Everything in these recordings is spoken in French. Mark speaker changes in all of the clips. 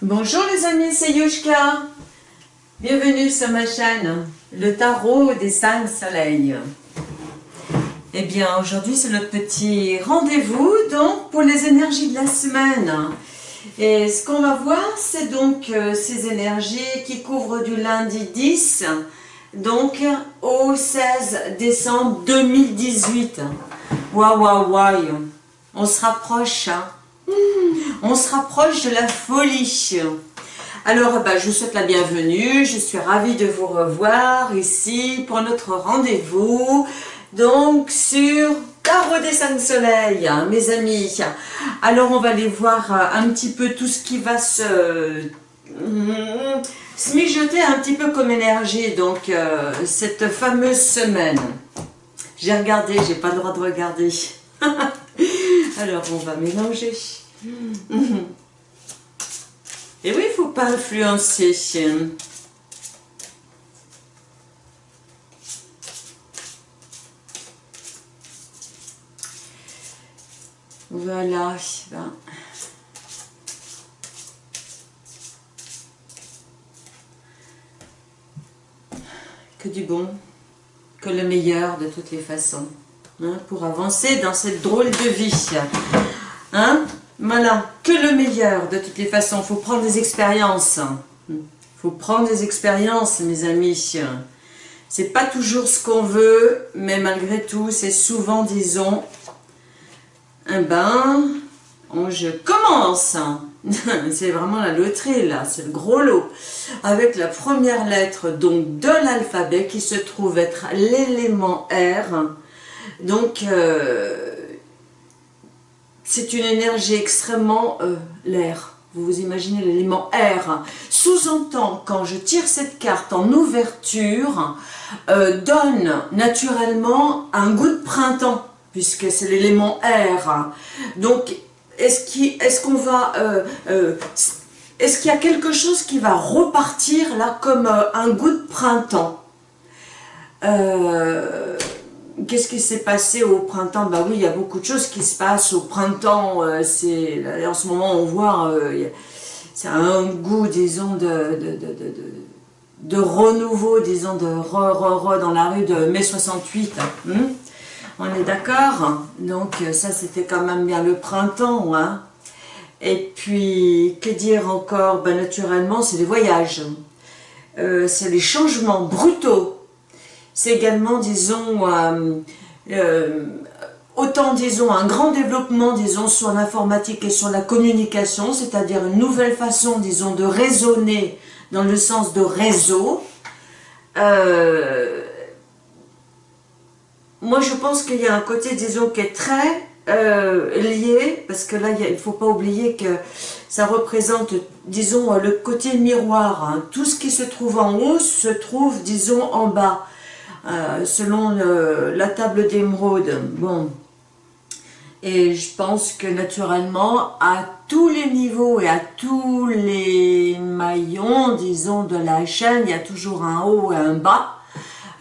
Speaker 1: Bonjour les amis, c'est Yushka. Bienvenue sur ma chaîne, le tarot des cinq soleils. Eh bien, aujourd'hui, c'est notre petit rendez-vous donc pour les énergies de la semaine. Et ce qu'on va voir, c'est donc euh, ces énergies qui couvrent du lundi 10, donc au 16 décembre 2018. Waouh, waouh, waouh, on se rapproche, hein. On se rapproche de la folie. Alors, bah, je vous souhaite la bienvenue, je suis ravie de vous revoir ici pour notre rendez-vous, donc sur Tarot des cinq soleils, hein, mes amis. Alors, on va aller voir euh, un petit peu tout ce qui va se, mm, se mijoter un petit peu comme énergie, donc euh, cette fameuse semaine. J'ai regardé, j'ai pas le droit de regarder. Alors, on va mélanger. Et oui, il ne faut pas influencer. Voilà. Que du bon, que le meilleur de toutes les façons, hein, pour avancer dans cette drôle de vie. Hein voilà, que le meilleur de toutes les façons. Il faut prendre des expériences. Il faut prendre des expériences, mes amis. C'est pas toujours ce qu'on veut, mais malgré tout, c'est souvent, disons, un bain. je commence. c'est vraiment la loterie, là. C'est le gros lot. Avec la première lettre, donc, de l'alphabet, qui se trouve être l'élément R. Donc, euh, c'est une énergie extrêmement euh, l'air. Vous vous imaginez l'élément R. Sous-entend, quand je tire cette carte en ouverture, euh, donne naturellement un goût de printemps, puisque c'est l'élément R. Donc, est-ce qu'on va... Euh, est-ce qu'il y a quelque chose qui va repartir là comme un goût de printemps? Qu'est-ce qui s'est passé au printemps? Bah oui, il y a beaucoup de choses qui se passent au printemps. Euh, c'est En ce moment, on voit, euh, c'est un goût, disons, de, de, renouveau, disons, de re-re-re dans la rue de mai 68. Hein? on est d'accord? Donc ça, c'était quand même bien le printemps. Hein? Et puis, que dire encore? Bah, Naturellement, c'est les voyages. Euh, c'est les changements brutaux c'est également, disons, euh, euh, autant, disons, un grand développement, disons, sur l'informatique et sur la communication, c'est-à-dire une nouvelle façon, disons, de raisonner dans le sens de réseau. Euh, moi, je pense qu'il y a un côté, disons, qui est très lié, parce que là, il ne faut pas oublier que ça représente, disons, le côté miroir. Hein. Tout ce qui se trouve en haut se trouve, disons, en bas. Euh, selon la table d'émeraude. Bon, et je pense que naturellement, à tous les niveaux et à tous les maillons, disons, de la chaîne, il y a toujours un haut et un bas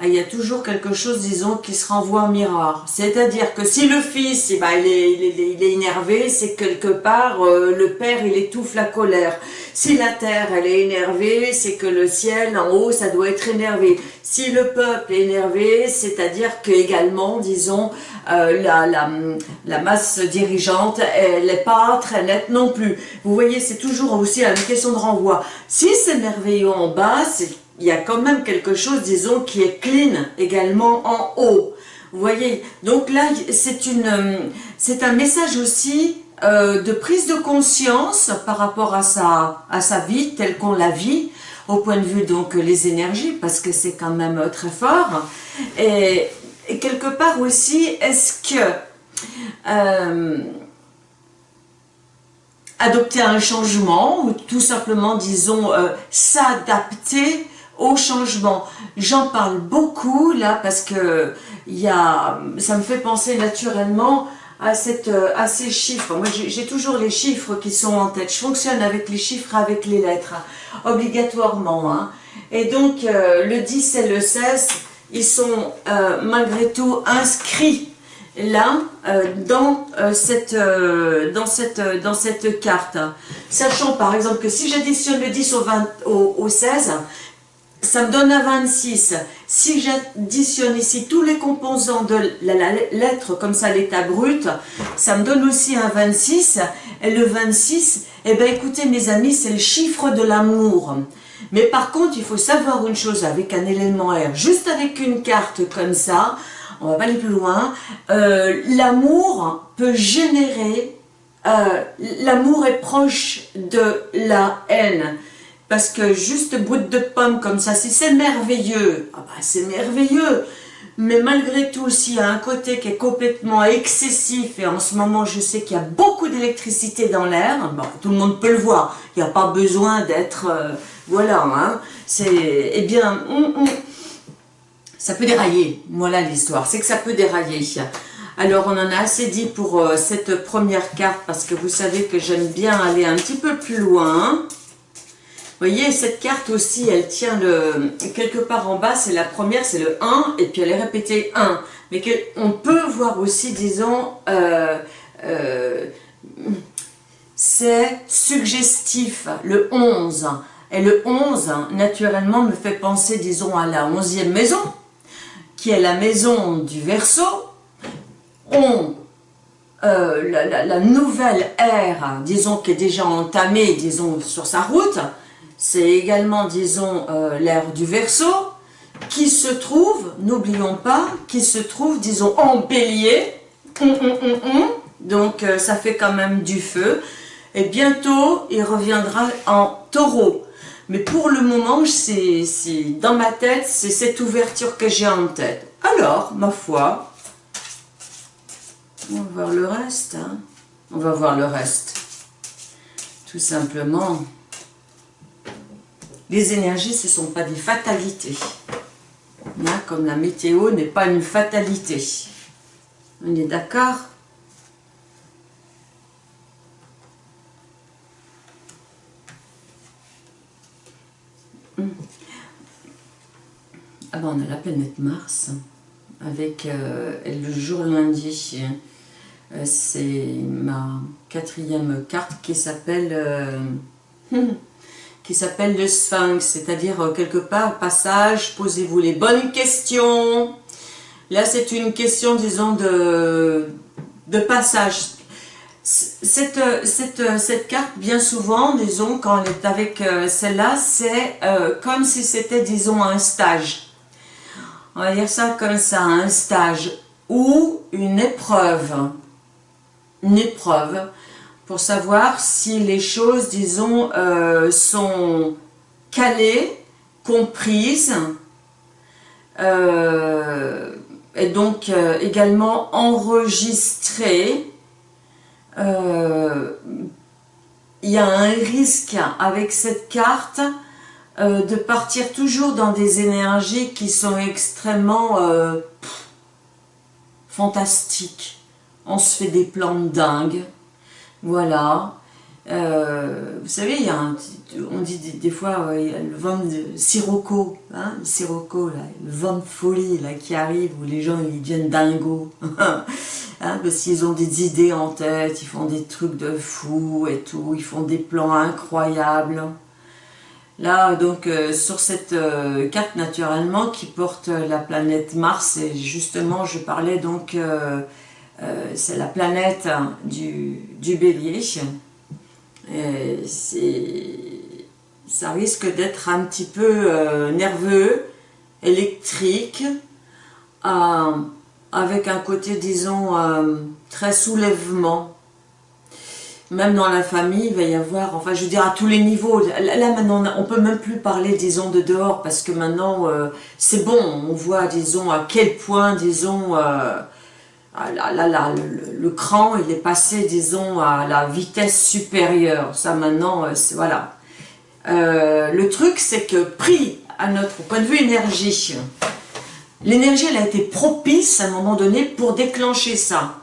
Speaker 1: il y a toujours quelque chose, disons, qui se renvoie en miroir. C'est-à-dire que si le fils, eh ben, il, est, il, est, énervé, c'est quelque part, euh, le père, il étouffe la colère. Si la terre, elle est énervée, c'est que le ciel, en haut, ça doit être énervé. Si le peuple est énervé, c'est-à-dire que également, disons, euh, la, la, la, masse dirigeante, elle n'est pas très nette non plus. Vous voyez, c'est toujours aussi une question de renvoi. Si c'est merveilleux en bas, c'est il y a quand même quelque chose, disons, qui est clean également en haut. Vous voyez Donc là, c'est c'est un message aussi euh, de prise de conscience par rapport à sa, à sa vie telle qu'on la vit, au point de vue donc les énergies, parce que c'est quand même euh, très fort. Et, quelque part aussi, est-ce que euh, adopter un changement ou tout simplement, disons, s'adapter au changement. J'en parle beaucoup là parce que y a, ça me fait penser naturellement à, cette, à ces chiffres. Moi j'ai toujours les chiffres qui sont en tête. Je fonctionne avec les chiffres, avec les lettres, obligatoirement. Hein. Et donc euh, le 10 et le 16, ils sont euh, malgré tout inscrits là, euh, dans, euh, cette, euh, dans, cette, dans cette carte. Sachant par exemple que si j'additionne le 10 au, 20, au, 16, ça me donne un 26. Si j'additionne ici tous les composants de la, lettre, comme ça l'état brut, ça me donne aussi un 26. Et le 26, eh bien écoutez mes amis, c'est le chiffre de l'amour. Mais par contre, il faut savoir une chose avec un élément R, juste avec une carte comme ça, on va pas aller plus loin, euh, l'amour peut générer, euh, l'amour est proche de la haine. Parce que juste bout de pomme comme ça, si c'est merveilleux, ah bah c'est merveilleux. Mais malgré tout, s'il y a un côté qui est complètement excessif, et en ce moment je sais qu'il y a beaucoup d'électricité dans l'air, bon, tout le monde peut le voir, il n'y a pas besoin d'être... Euh, voilà, hein, c'est... Eh bien, ça peut dérailler, voilà l'histoire, c'est que ça peut dérailler. Alors on en a assez dit pour euh, cette première carte, parce que vous savez que j'aime bien aller un petit peu plus loin. Voyez, cette carte aussi, elle tient le quelque part en bas, c'est la première, c'est le 1, et puis elle est répétée 1. Mais on peut voir aussi, disons, euh, euh, c'est suggestif, le 11. Et le 11, naturellement, me fait penser, disons, à la 11e maison, qui est la maison du Verseau. On euh, la, nouvelle ère, disons, qui est déjà entamée, disons, sur sa route, c'est également, disons, euh, l'ère du Verseau, qui se trouve, n'oublions pas, qui se trouve, disons, en bélier, hum, hum, hum, donc euh, ça fait quand même du feu, et bientôt il reviendra en taureau. Mais pour le moment, c'est dans ma tête, c'est cette ouverture que j'ai en tête. Alors, ma foi, on va voir le reste. Hein. On va voir le reste. Tout simplement. Les énergies, ce ne sont pas des fatalités. Hein, comme la météo n'est pas une fatalité. On est d'accord? Hmm. Ah ben, on a la planète Mars, avec euh, le jour lundi, euh, c'est ma quatrième carte qui s'appelle euh, qui s'appelle le sphinx, c'est-à-dire euh, quelque part, passage, posez-vous les bonnes questions. Là, c'est une question, disons, de, de passage. Cette, cette, cette, carte, bien souvent, disons, quand elle est avec euh, celle-là, c'est euh, comme si c'était, disons, un stage. On va dire ça comme ça, un stage ou une épreuve. Une épreuve pour savoir si les choses, disons, euh, sont calées, comprises, euh, et donc euh, également enregistrées. il y a un risque avec cette carte de partir toujours dans des énergies qui sont extrêmement fantastiques. On se fait des plans dingues voilà. Euh, vous savez, il y a un, on dit des, fois, il y a le vent de sirocco, hein, le vent de folie là, qui arrive, où les gens ils deviennent dingos, hein, parce qu'ils ont des idées en tête, ils font des trucs de fou et tout, ils font des plans incroyables. Là, donc, euh, sur cette euh, carte, naturellement, qui porte la planète Mars, et justement, je parlais donc euh, c'est la planète du, bélier. ça risque d'être un petit peu euh, nerveux, électrique, euh, avec un côté, disons, très soulèvement. Même dans la famille, il va y avoir, enfin je veux dire à tous les niveaux, là maintenant on peut même plus parler disons de dehors parce que maintenant c'est bon, on voit disons à quel point disons ah là, le, cran, il est passé, disons, à la vitesse supérieure. Ça, maintenant, euh, voilà. Euh, le truc, c'est que pris à notre point de vue énergie, l'énergie, elle a été propice à un moment donné pour déclencher ça.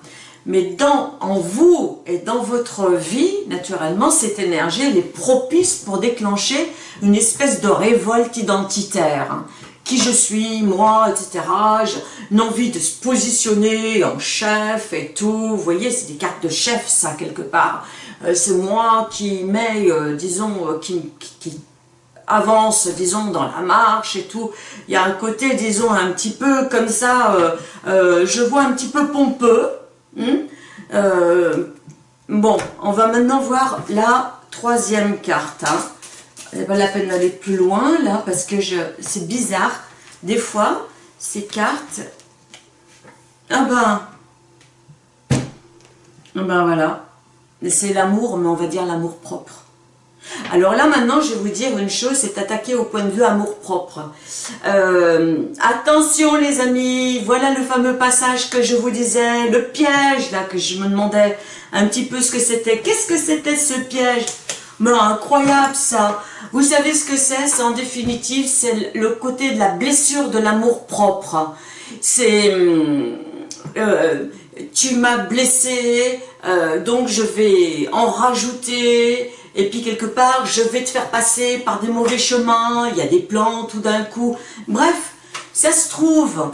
Speaker 1: Mais dans, en vous et dans votre vie, naturellement, cette énergie, elle est propice pour déclencher une espèce de révolte identitaire qui je suis, moi, etc. J'ai envie de se positionner en chef et tout. Vous voyez, c'est des cartes de chef, ça, quelque part. Euh, c'est moi qui mets, euh, disons, euh, qui, avance, disons, dans la marche et tout. Il y a un côté, disons, un petit peu comme ça, je vois un petit peu pompeux. Hein. bon, on va maintenant voir la troisième carte. Hein c'est pas la peine d'aller plus loin là parce que je c'est bizarre. Des fois, ces cartes, ah ben, ah ben voilà, c'est l'amour, mais on va dire l'amour propre. Alors là maintenant je vais vous dire une chose, c'est attaquer au point de vue amour propre. Euh, attention les amis, voilà le fameux passage que je vous disais, le piège là que je me demandais un petit peu ce que c'était. Qu'est-ce que c'était ce piège? Mais incroyable ça. Vous savez ce que c'est? En définitive, c'est le côté de la blessure de l'amour propre. C'est... Hum, euh, tu m'as blessé, euh, donc je vais en rajouter, et puis quelque part, je vais te faire passer par des mauvais chemins, il y a des plans tout d'un coup. Bref, ça se trouve,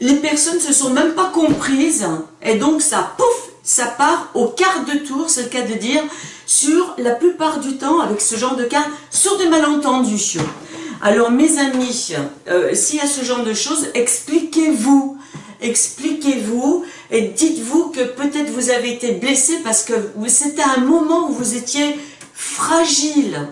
Speaker 1: les personnes se sont même pas comprises, et donc ça, pouf, ça part au quart de tour, c'est le cas de dire, sur la plupart du temps, avec ce genre de cas, sur des malentendus. Alors mes amis, euh, s'il y a ce genre de choses, expliquez-vous, expliquez-vous et dites-vous que peut-être vous avez été blessé parce que c'était un moment où vous étiez fragile.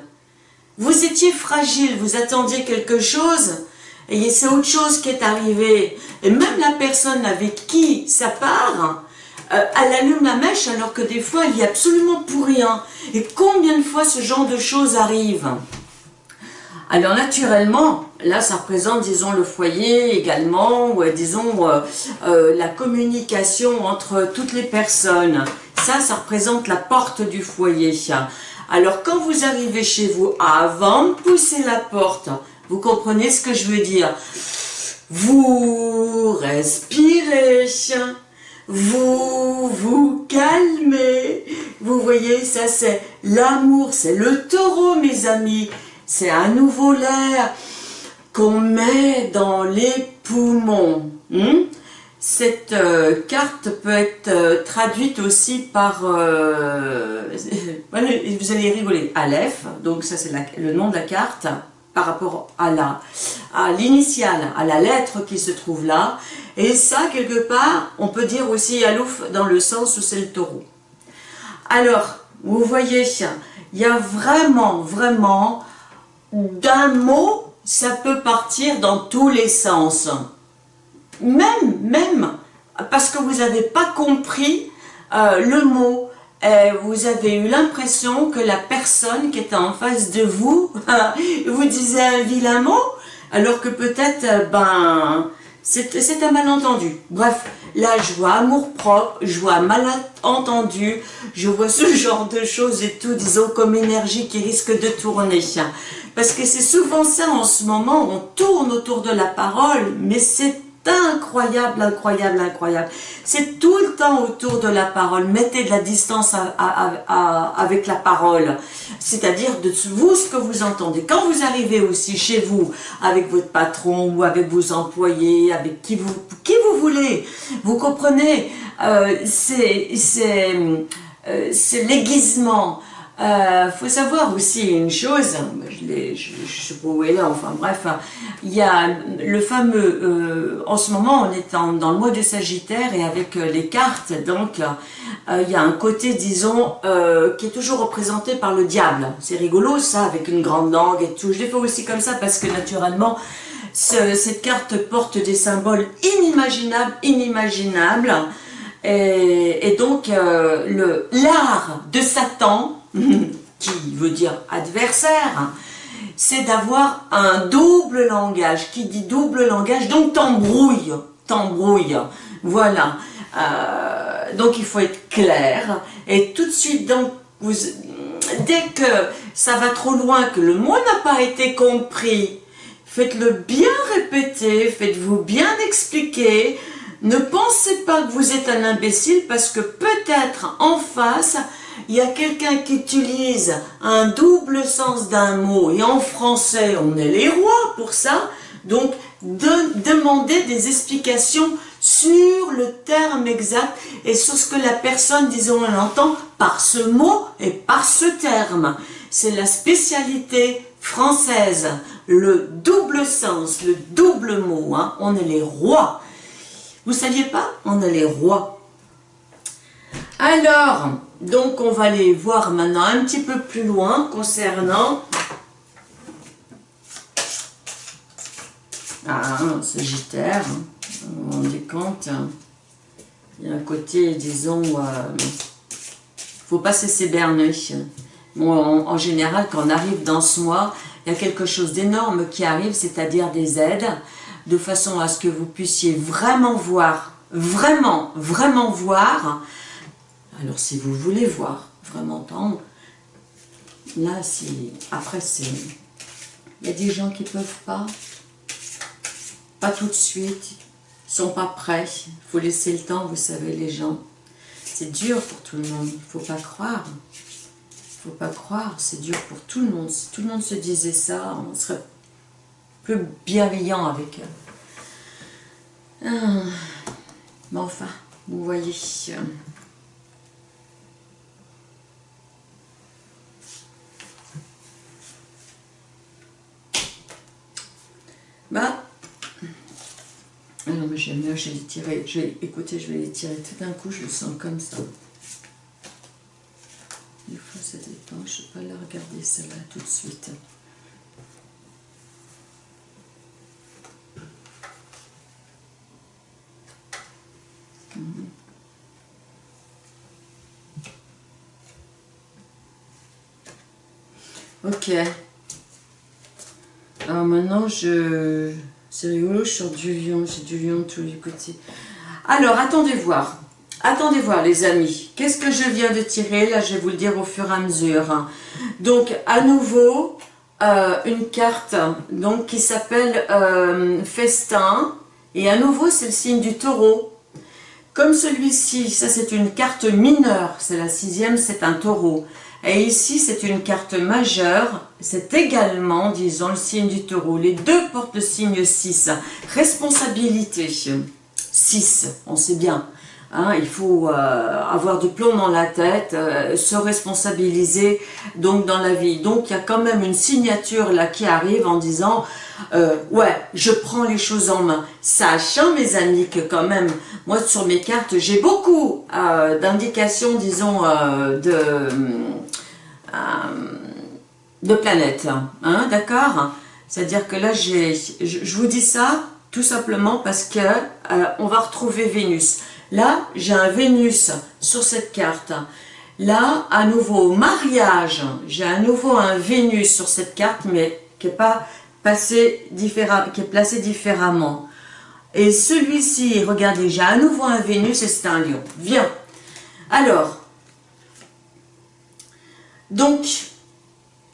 Speaker 1: Vous étiez fragile, vous attendiez quelque chose et c'est autre chose qui est arrivé. Et même la personne avec qui ça part, euh, elle allume la mèche alors que des fois il y a absolument pour rien. Et combien de fois ce genre de choses arrive alors naturellement, là ça représente disons le foyer également, ou disons euh, euh, la communication entre toutes les personnes. Ça, ça représente la porte du foyer. Alors quand vous arrivez chez vous, avant de pousser la porte, vous comprenez ce que je veux dire Vous respirez, vous vous calmez. Vous voyez, ça c'est l'amour, c'est le taureau mes amis. C'est à nouveau l'air qu'on met dans les poumons. Hmm? Cette euh, carte peut être euh, traduite aussi par, euh, vous allez rigoler, Aleph, donc ça c'est le nom de la carte par rapport à la à l'initiale, à la lettre qui se trouve là, et ça, quelque part, on peut dire aussi Alouf dans le sens où c'est le taureau. Alors, vous voyez, il y a vraiment, vraiment, d'un mot, ça peut partir dans tous les sens. Même, même, parce que vous n'avez pas compris euh, le mot, vous avez eu l'impression que la personne qui était en face de vous vous disait un vilain mot, alors que peut-être, euh, ben, c'est un malentendu. Bref, là, je vois amour propre, je vois malentendu, je vois ce genre de choses et tout, disons, comme énergie qui risque de tourner. Parce que c'est souvent ça en ce moment, on tourne autour de la parole, mais c'est incroyable, incroyable, incroyable. C'est tout le temps autour de la parole. Mettez de la distance avec la parole. C'est-à-dire de vous, ce que vous entendez. Quand vous arrivez aussi chez vous, avec votre patron ou avec vos employés, avec qui vous, voulez, vous comprenez, euh, c'est euh, l'aiguisement, euh, faut savoir aussi une chose, je ne sais pas où est là, enfin bref, il y a le fameux, euh, en ce moment on est dans le mois de Sagittaire et avec euh, les cartes, donc euh, il y a un côté, disons, qui est toujours représenté par le diable. C'est rigolo ça, avec une grande langue et tout. Je l'ai fait aussi comme ça parce que naturellement, cette carte porte des symboles inimaginables, inimaginables. Et, et donc, l'art de Satan, qui veut dire adversaire, c'est d'avoir un double langage. Qui dit double langage, donc t'embrouille, t'embrouille. Voilà. Euh, donc il faut être clair. Et tout de suite, donc, dès que ça va trop loin, que le mot n'a pas été compris, faites-le bien répéter, faites-vous bien expliquer. Ne pensez pas que vous êtes un imbécile parce que peut-être en face, il y a quelqu'un qui utilise un double sens d'un mot, et en français, on est les rois pour ça, Donc, de, demander des explications sur le terme exact et sur ce que la personne, disons, elle entend par ce mot et par ce terme. C'est la spécialité française, le double sens, le double mot. Hein. On est les rois. Vous saviez pas? On est les rois. Alors, donc on va aller voir maintenant un petit peu plus loin concernant Ah, Sagittaire, on vous rendez compte, il y a un côté, disons, il euh, faut pas se cesser Bon, en, général, quand on arrive dans ce mois, il y a quelque chose d'énorme qui arrive, c'est-à-dire des aides, de façon à ce que vous puissiez vraiment voir, vraiment, vraiment voir. Alors, si vous voulez voir, vraiment entendre, là, si après, c'est... Il y a des gens qui ne peuvent pas, pas tout de suite, sont pas prêts, il faut laisser le temps, vous savez, les gens. C'est dur pour tout le monde, il faut pas croire. Il faut pas croire, c'est dur pour tout le monde. Si tout le monde se disait ça, on serait plus bienveillant avec eux. Ah. Mais enfin, vous voyez... Bah, ah non, mais j'aime mieux, je vais les tirer. Je vais, écoutez, je vais les tirer tout d'un coup, je le sens comme ça. Des fois, ça dépend. Je ne vais pas la regarder, celle-là, tout de suite. Ok. Maintenant, je... C'est rigolo, je sors du lion, j'ai du lion de tous les côtés. Alors, attendez voir. Attendez voir, les amis. Qu'est-ce que je viens de tirer? Là, je vais vous le dire au fur et à mesure. Donc, à nouveau, euh, une carte qui s'appelle euh, Festin. Et à nouveau, c'est le signe du taureau. Comme celui-ci, ça c'est une carte mineure, c'est la sixième, c'est un taureau. Et ici, c'est une carte majeure, c'est également, disons, le signe du taureau. Les deux portent le signe 6. Responsabilité, 6, on sait bien. Hein, il faut euh, avoir du plomb dans la tête, euh, se responsabiliser donc dans la vie. Donc il y a quand même une signature là qui arrive en disant euh, ouais, je prends les choses en main. Sachant mes amis que quand même, moi sur mes cartes, j'ai beaucoup d'indications, disons, de de planètes, hein, d'accord C'est-à-dire que là, je, je, vous dis ça tout simplement parce que euh, on va retrouver Vénus. Là, j'ai un Vénus sur cette carte. Là, à nouveau, mariage, j'ai à nouveau un Vénus sur cette carte, mais qui n'est pas passé qui est placé différemment. Et celui-ci, regardez, j'ai à nouveau un Vénus et c'est un lion. Viens. Alors, donc,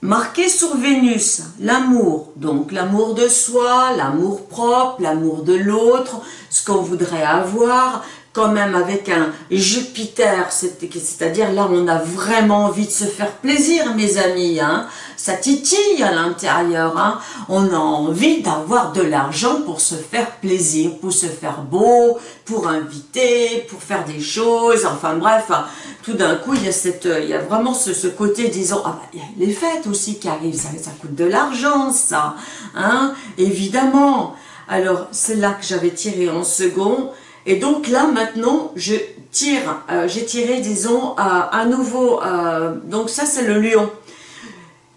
Speaker 1: marqué sur Vénus, l'amour, donc l'amour de soi, l'amour propre, l'amour de l'autre, ce qu'on voudrait avoir, quand même avec un Jupiter, c'est-à-dire là on a vraiment envie de se faire plaisir mes amis, hein. ça titille à l'intérieur, hein. on a envie d'avoir de l'argent pour se faire plaisir, pour se faire beau, pour inviter, pour faire des choses, enfin bref, hein. tout d'un coup il y a, cette, il y a vraiment ce, côté disons, ah bah, il y a les fêtes aussi qui arrivent, ça, ça coûte de l'argent ça, hein, évidemment, alors c'est là que j'avais tiré en second, et donc là, maintenant, je tire, euh, j'ai tiré, disons, à, nouveau, euh, donc ça c'est le lion.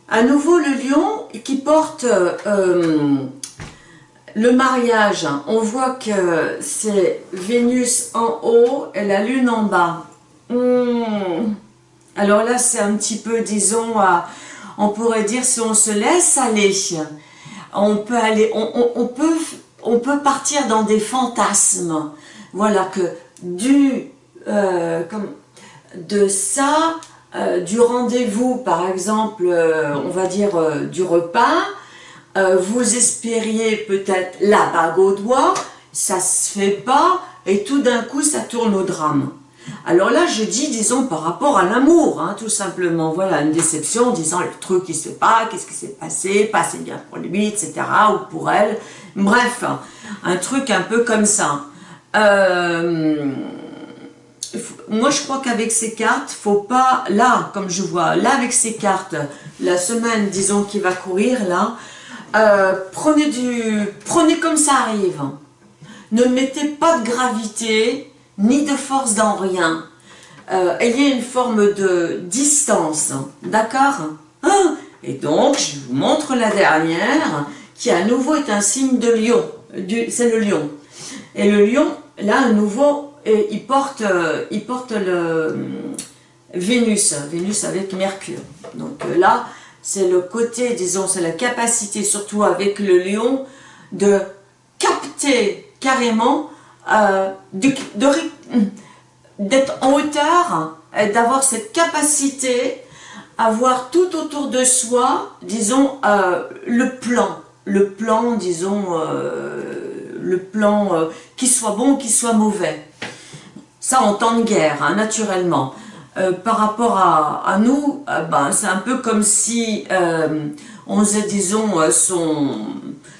Speaker 1: À nouveau le lion qui porte euh, le mariage. On voit que c'est Vénus en haut et la lune en bas. Hmm. Alors là, c'est un petit peu, disons, on pourrait dire si on se laisse aller, on peut aller, on peut, on peut partir dans des fantasmes voilà que du, euh, comme, de ça, euh, du rendez-vous, par exemple, euh, on va dire du repas, vous espériez peut-être la bague au doigt, ça se fait pas, et tout d'un coup ça tourne au drame. Alors là, je dis, disons, par rapport à l'amour, hein, tout simplement, voilà, une déception, disant le truc se fait pas, qu'est-ce qui s'est passé, pas assez bien pour lui, etc., ou pour elle, Bref, un truc un peu comme ça. Euh, moi, je crois qu'avec ces cartes, faut pas, là, comme je vois, là, avec ces cartes, la semaine, disons, qui va courir, là, euh, prenez du, prenez comme ça arrive. Ne mettez pas de gravité, ni de force dans rien. Euh, ayez une forme de distance, d'accord? Hein? Et donc, je vous montre la dernière, qui à nouveau est un signe de lion, c'est le lion. Et le lion, là, à nouveau, il porte, euh, il porte le euh, Vénus, Vénus avec Mercure. Donc là, c'est le côté, disons, c'est la capacité, surtout avec le lion, de capter carrément, d'être en hauteur, d'avoir cette capacité à tout autour de soi, disons, euh, le plan, le plan, disons, euh, le plan euh, qui soit bon, qui soit mauvais. Ça en temps de guerre, hein, naturellement. par rapport à, nous, ben, c'est un peu comme si on faisait, disons, son,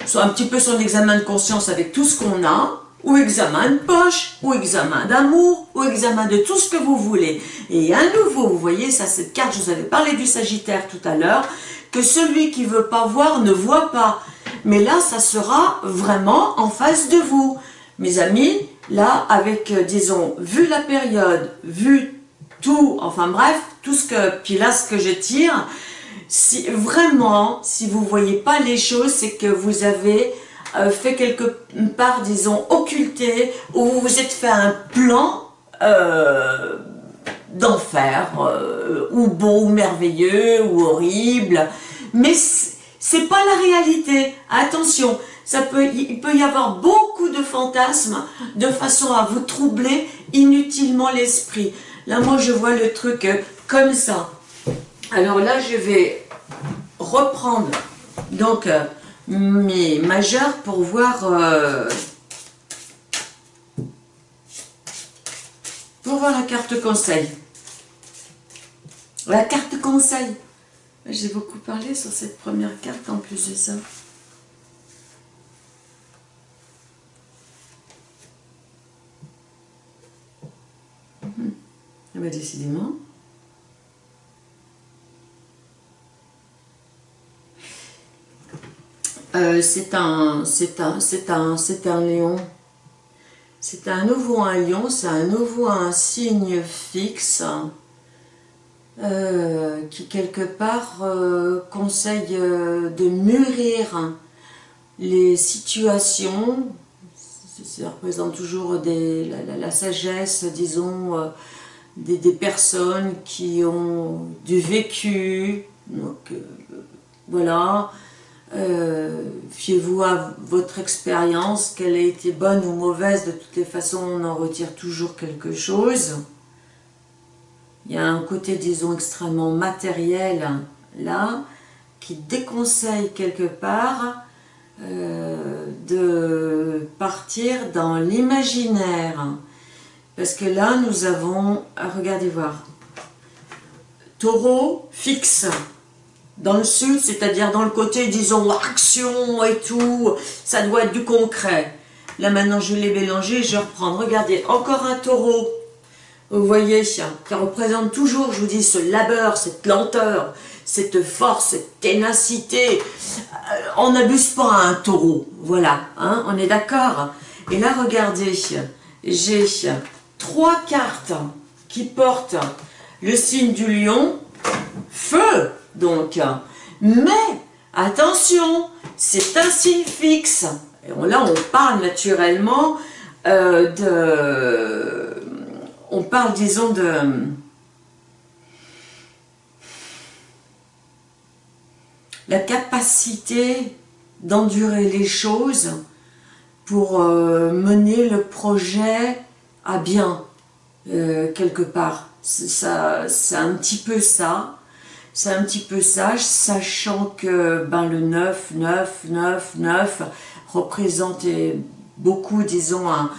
Speaker 1: son, un petit peu son examen de conscience avec tout ce qu'on a, ou examen de poche, ou examen d'amour, ou examen de tout ce que vous voulez. Et à nouveau, vous voyez, ça, cette carte, je vous avais parlé du Sagittaire tout à l'heure, que celui qui veut pas voir ne voit pas. Mais là, ça sera vraiment en face de vous. Mes amis, là, avec, euh, disons, vu la période, vu tout, enfin bref, tout ce que, puis là, ce que je tire, si vraiment, si vous voyez pas les choses, c'est que vous avez euh, fait quelque part, disons, occulté, où vous vous êtes fait un plan euh, d'enfer, ou beau, ou merveilleux, ou horrible, mais c'est pas la réalité. Attention, ça peut, il peut y avoir beaucoup de fantasmes de façon à vous troubler inutilement l'esprit. Là, moi, je vois le truc comme ça. Alors là, je vais reprendre donc mais majeur pour voir euh, pour voir la carte conseil la carte conseil j'ai beaucoup parlé sur cette première carte en plus de ça hum. ah bah décidément Euh, c'est un, un, un, c'est un lion. C'est un nouveau un lion, c'est un nouveau un signe fixe euh, qui quelque part euh, conseille de mûrir les situations. Ça représente toujours la, sagesse, disons, des, des, personnes qui ont du vécu. Donc, voilà, euh, fiez-vous à votre expérience, qu'elle ait été bonne ou mauvaise, de toutes les façons on en retire toujours quelque chose. Il y a un côté, disons, extrêmement matériel, là, qui déconseille quelque part euh, de partir dans l'imaginaire. Parce que là, nous avons, regardez voir, taureau fixe, dans le sud, c'est-à-dire dans le côté, disons, action et tout, ça doit être du concret. Là maintenant, je l'ai mélangé, je reprends. Regardez, encore un taureau. Vous voyez, qui représente toujours, je vous dis, ce labeur, cette lenteur, cette force, cette ténacité. Euh, on n'abuse pas à un taureau, voilà, hein, on est d'accord Et là, regardez, j'ai trois cartes qui portent le signe du lion, feu, donc. Mais, attention, c'est un signe fixe. Et là, on parle naturellement euh, de... On parle, disons, de... La capacité d'endurer les choses pour euh, mener le projet à bien, euh, quelque part. C'est un petit peu ça. C'est un petit peu sage, sachant que ben, le 9, 9, 9, 9 représentait beaucoup, disons, un,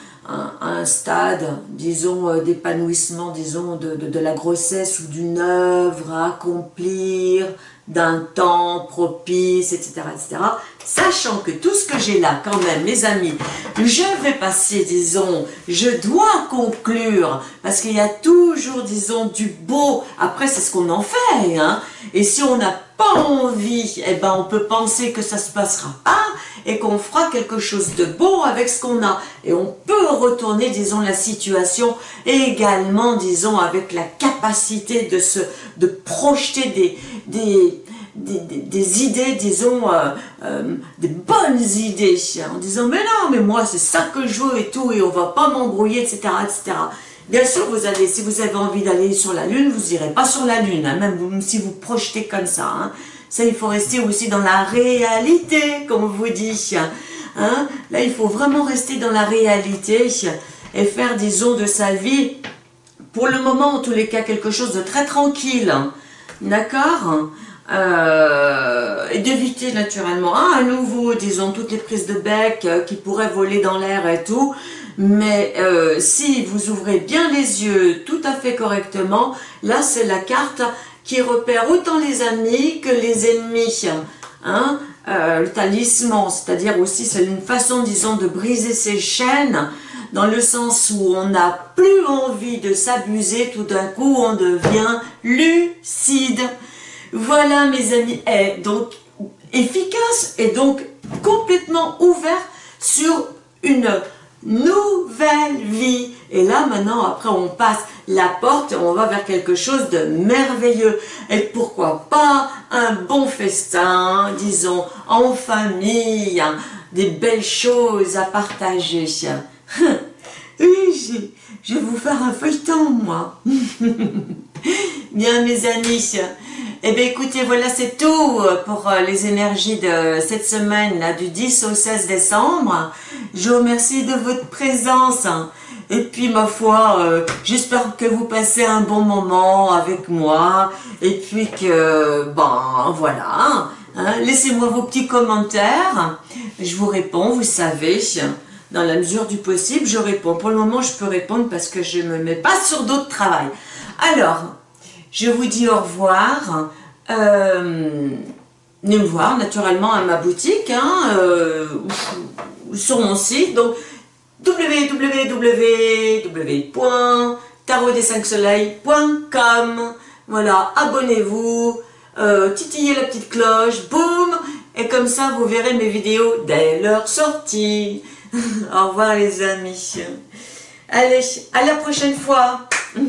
Speaker 1: stade, disons, euh, d'épanouissement, disons, de, de, la grossesse ou d'une œuvre à accomplir, d'un temps propice, etc., etc. sachant que tout ce que j'ai là, quand même, mes amis, je vais passer, disons, je dois conclure, parce qu'il y a toujours, disons, du beau. Après, c'est ce qu'on en fait, hein. Et si on n'a pas envie, eh ben, on peut penser que ça se passera pas et qu'on fera quelque chose de beau avec ce qu'on a. Et on peut retourner, disons, la situation également, disons, avec la capacité de se, de projeter des, des, des, idées, disons, euh, euh, des bonnes idées, en disant, mais non, mais moi, c'est ça que je veux et tout, et on va pas m'embrouiller, etc., etc. Bien sûr, vous allez, si vous avez envie d'aller sur la Lune, vous irez pas sur la Lune, hein, même si vous projetez comme ça. Hein. Ça, il faut rester aussi dans la réalité, comme on vous dit. Hein. Là, il faut vraiment rester dans la réalité et faire, disons, de sa vie, pour le moment, en tous les cas, quelque chose de très tranquille. D'accord? Euh, et d'éviter naturellement hein, à nouveau, disons, toutes les prises de bec euh, qui pourraient voler dans l'air et tout, mais euh, si vous ouvrez bien les yeux tout à fait correctement, là c'est la carte qui repère autant les amis que les ennemis. Hein le talisman, c'est-à-dire aussi c'est une façon, disons, de briser ses chaînes, dans le sens où on n'a plus envie de s'abuser, tout d'un coup on devient lucide. Voilà mes amis, est donc efficace et donc complètement ouvert sur une nouvelle vie. Et là, maintenant, après, on passe la porte et on va vers quelque chose de merveilleux. Et pourquoi pas un bon festin, disons, en famille, hein, des belles choses à partager. Oui, je vais vous faire un feuilleton, moi. Bien, mes amis. Eh bien, écoutez, voilà, c'est tout pour euh, les énergies de cette semaine, là, du 10 au 16 décembre. Je vous remercie de votre présence. Et puis, ma foi, euh, j'espère que vous passez un bon moment avec moi. Et puis que, bon, voilà. Hein, laissez-moi vos petits commentaires. Je vous réponds, vous savez dans la mesure du possible, je réponds. Pour le moment, je peux répondre parce que je ne me mets pas sur d'autres travail. Alors, je vous dis au revoir. Euh, venez me voir naturellement à ma boutique, hein, euh, sur mon site, donc www.tarotdes5soleils.com Voilà, abonnez-vous, euh, titillez la petite cloche, boum, et comme ça vous verrez mes vidéos dès leur sortie. Au revoir les amis. Allez, à la prochaine fois.